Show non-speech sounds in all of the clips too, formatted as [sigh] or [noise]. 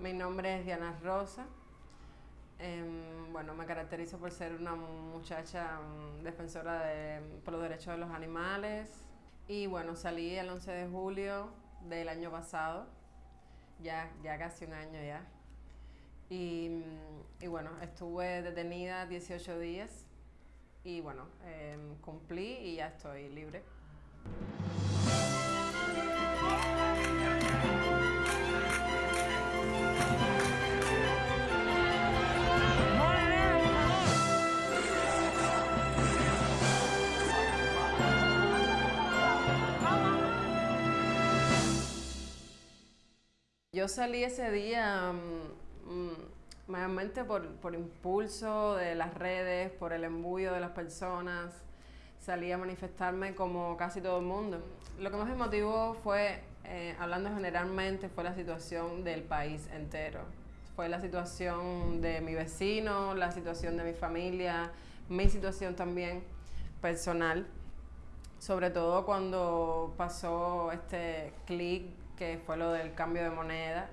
Mi nombre es Diana Rosa. Em, bueno, me caracterizo por ser una muchacha mm, defensora de, por los derechos de los animales. Y bueno, salí el 11 de julio del año pasado, ya, ya casi un año ya. Y, mm, y bueno, estuve detenida 18 días y bueno, em, cumplí y ya estoy libre. Yo salí ese día mm, mm, mayormente por, por, impulso de las redes, por el embullo de las personas. Salí a manifestarme como casi todo el mundo. Lo que más me motivó fue, eh, hablando generalmente, fue la situación del país entero. Fue la situación de mi vecino, la situación de mi familia, mi situación también personal. Sobre todo cuando pasó este clic que fue lo del cambio de moneda,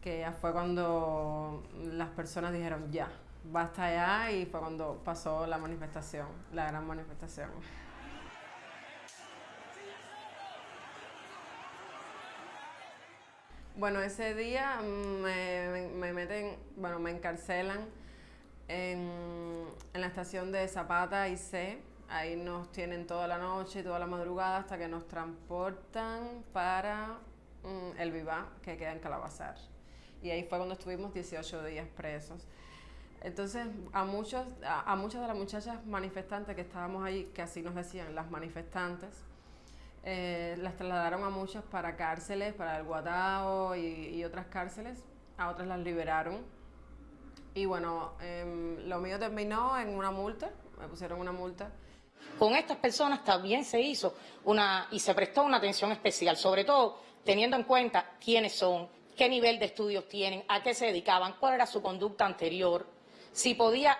que ya fue cuando las personas dijeron ya, basta ya, y fue cuando pasó la manifestación, la gran manifestación. Bueno, ese día me, me meten, bueno, me encarcelan en, en, la estación de Zapata y C. Ahí nos tienen toda la noche y toda la madrugada hasta que nos transportan para mm, el Viva, que queda en Calabazar. Y ahí fue cuando estuvimos 18 días presos. Entonces, a, muchos, a, muchas de las muchachas manifestantes que estábamos ahí, que así nos decían las manifestantes, eh, las trasladaron a muchas para cárceles, para el Guatao y, otras cárceles. A otras las liberaron. Y bueno, em, lo mío terminó en una multa, me pusieron una multa con estas personas también se hizo una y se prestó una atención especial, sobre todo teniendo en cuenta quiénes son, qué nivel de estudios tienen, a qué se dedicaban, cuál era su conducta anterior, si podía,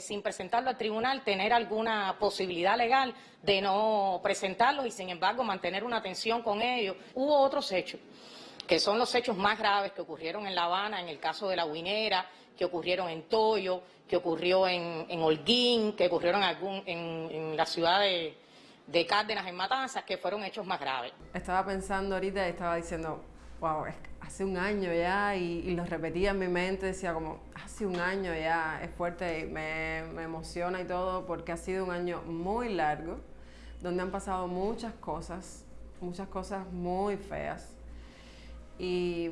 sin presentarlo al tribunal, tener alguna posibilidad legal de no presentarlos y, sin embargo, mantener una atención con ellos. Hubo otros hechos, que son los hechos más graves que ocurrieron en La Habana, en el caso de la Guinera, que ocurrieron en Toyo, que ocurrió en, Holguín, que ocurrieron en, en, la ciudad de, de, Cárdenas, en Matanzas, que fueron hechos más graves. Estaba pensando ahorita y estaba diciendo, wow, hace un año ya, y, lo repetía en mi mente, decía como, hace un año ya, es fuerte y me, me emociona y todo, porque ha sido un año muy largo, donde han pasado muchas cosas, muchas cosas muy feas. Y,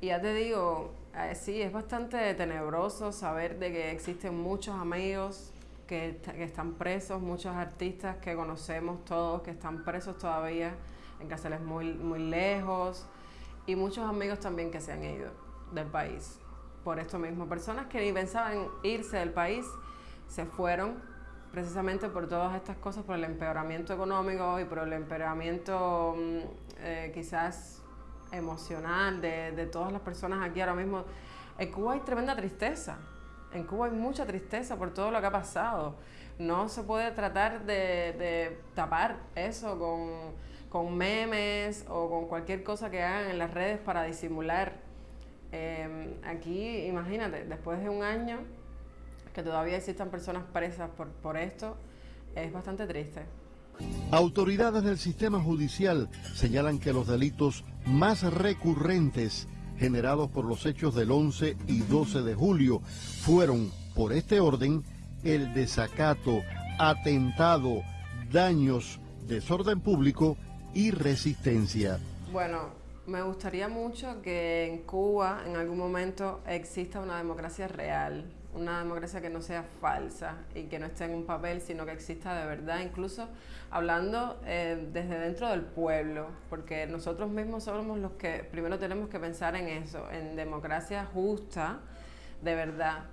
ya te digo, eh, sí, es bastante tenebroso saber de que existen muchos amigos que, están presos, muchos artistas que conocemos todos que están presos todavía en cárceles muy, muy lejos y muchos amigos también que se han ido del país por esto mismo. Personas que ni pensaban irse del país se fueron precisamente por todas estas cosas, por el empeoramiento económico y por el empeoramiento mm, eh, quizás emocional de, de, todas las personas aquí ahora mismo. En Cuba hay tremenda tristeza. En Cuba hay mucha tristeza por todo lo que ha pasado. No se puede tratar de, de tapar eso con, con, memes o con cualquier cosa que hagan en las redes para disimular. Em, aquí, imagínate, después de un año que todavía existan personas presas por, por esto, es bastante triste. Autoridades del sistema judicial señalan que los delitos más recurrentes generados por los hechos del 11 y 12 de julio fueron, por este orden, el desacato, atentado, daños, desorden público y resistencia. Bueno, me gustaría mucho que en Cuba en algún momento exista una democracia real, una democracia que no sea falsa y que no esté en un papel, sino que exista de verdad, incluso hablando eh, desde dentro del pueblo, porque nosotros mismos somos los que primero tenemos que pensar en eso, en democracia justa, de verdad.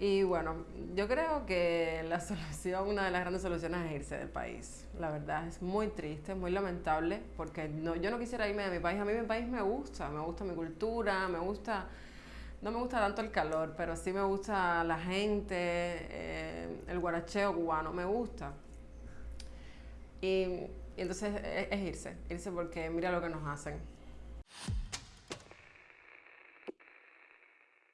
Y bueno, yo creo que la [laughs] solución, una de las grandes soluciones es irse del país. La verdad, es muy triste, muy lamentable, porque no, yo no quisiera irme de mi país. A mí mi país me gusta, me gusta mi cultura, me gusta no me gusta tanto el calor, pero sí me gusta la gente, eh, el guaracheo cubano, me gusta. Y, entonces es, es irse, irse porque mira lo que nos hacen.